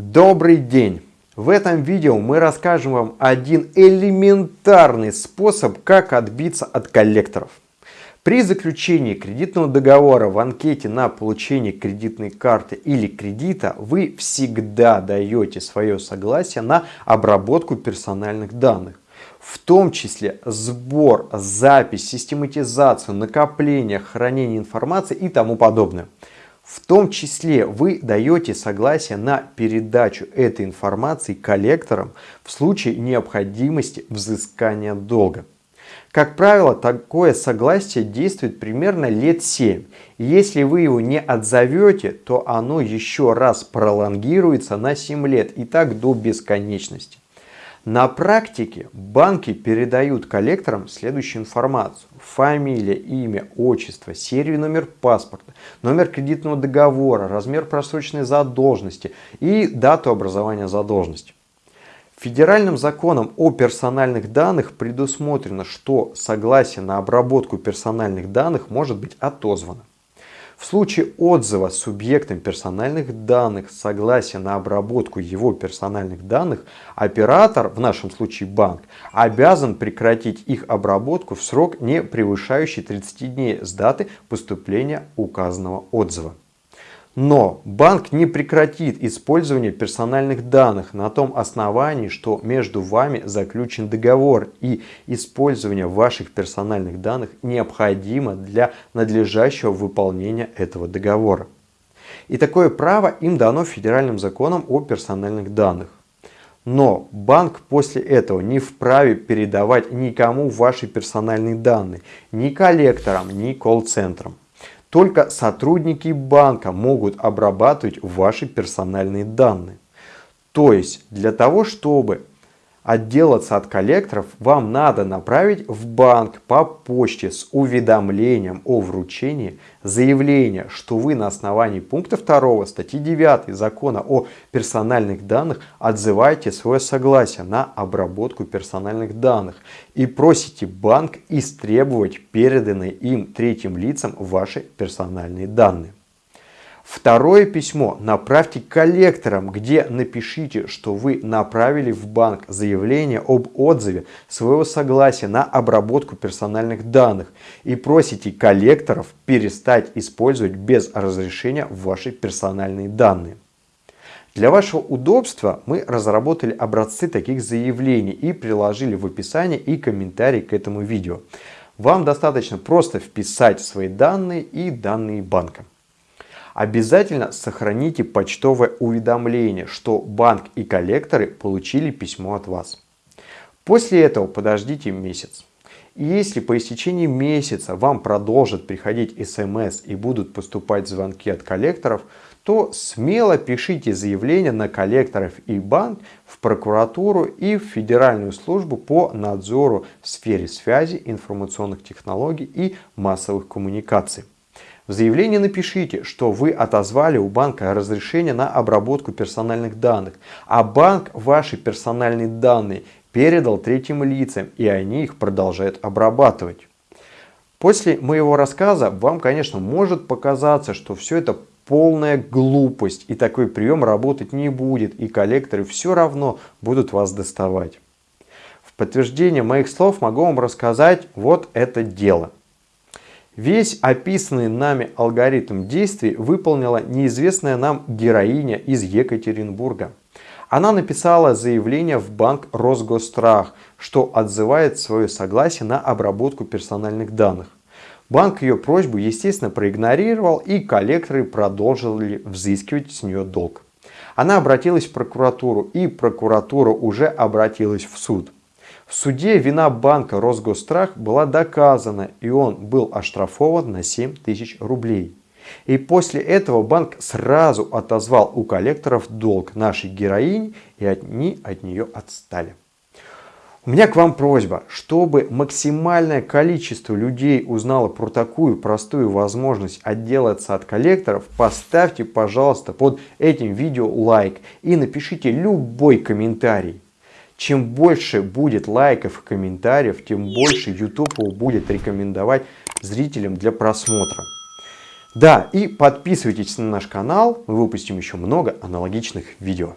Добрый день! В этом видео мы расскажем вам один элементарный способ, как отбиться от коллекторов. При заключении кредитного договора в анкете на получение кредитной карты или кредита вы всегда даете свое согласие на обработку персональных данных. В том числе сбор, запись, систематизацию, накопление, хранение информации и тому подобное. В том числе вы даете согласие на передачу этой информации коллекторам в случае необходимости взыскания долга. Как правило, такое согласие действует примерно лет 7. И если вы его не отзовете, то оно еще раз пролонгируется на 7 лет и так до бесконечности. На практике банки передают коллекторам следующую информацию. Фамилия, имя, отчество, серию номер паспорта, номер кредитного договора, размер просроченной задолженности и дату образования задолженности. Федеральным законом о персональных данных предусмотрено, что согласие на обработку персональных данных может быть отозвано. В случае отзыва субъектом персональных данных согласия на обработку его персональных данных, оператор, в нашем случае банк, обязан прекратить их обработку в срок, не превышающий 30 дней с даты поступления указанного отзыва. Но банк не прекратит использование персональных данных на том основании, что между вами заключен договор и использование ваших персональных данных необходимо для надлежащего выполнения этого договора. И такое право им дано федеральным законом о персональных данных. Но банк после этого не вправе передавать никому ваши персональные данные, ни коллекторам, ни колл-центрам. Только сотрудники банка могут обрабатывать ваши персональные данные. То есть для того, чтобы отделаться от коллекторов, вам надо направить в банк по почте с уведомлением о вручении заявление, что вы на основании пункта 2 статьи 9 закона о персональных данных отзываете свое согласие на обработку персональных данных и просите банк истребовать переданные им третьим лицам ваши персональные данные. Второе письмо направьте коллекторам, где напишите, что вы направили в банк заявление об отзыве своего согласия на обработку персональных данных и просите коллекторов перестать использовать без разрешения ваши персональные данные. Для вашего удобства мы разработали образцы таких заявлений и приложили в описании и комментарий к этому видео. Вам достаточно просто вписать свои данные и данные банка. Обязательно сохраните почтовое уведомление, что банк и коллекторы получили письмо от вас. После этого подождите месяц. И если по истечении месяца вам продолжат приходить смс и будут поступать звонки от коллекторов, то смело пишите заявление на коллекторов и банк в прокуратуру и в Федеральную службу по надзору в сфере связи, информационных технологий и массовых коммуникаций. В заявлении напишите, что вы отозвали у банка разрешение на обработку персональных данных, а банк ваши персональные данные передал третьим лицам, и они их продолжают обрабатывать. После моего рассказа вам, конечно, может показаться, что все это полная глупость, и такой прием работать не будет, и коллекторы все равно будут вас доставать. В подтверждение моих слов могу вам рассказать вот это дело. Весь описанный нами алгоритм действий выполнила неизвестная нам героиня из Екатеринбурга. Она написала заявление в банк Росгострах, что отзывает свое согласие на обработку персональных данных. Банк ее просьбу, естественно, проигнорировал и коллекторы продолжили взыскивать с нее долг. Она обратилась в прокуратуру и прокуратура уже обратилась в суд. В суде вина банка Росгострах была доказана, и он был оштрафован на 7 тысяч рублей. И после этого банк сразу отозвал у коллекторов долг нашей героини, и они от нее отстали. У меня к вам просьба, чтобы максимальное количество людей узнало про такую простую возможность отделаться от коллекторов, поставьте, пожалуйста, под этим видео лайк и напишите любой комментарий. Чем больше будет лайков и комментариев, тем больше YouTube будет рекомендовать зрителям для просмотра. Да, и подписывайтесь на наш канал, мы выпустим еще много аналогичных видео.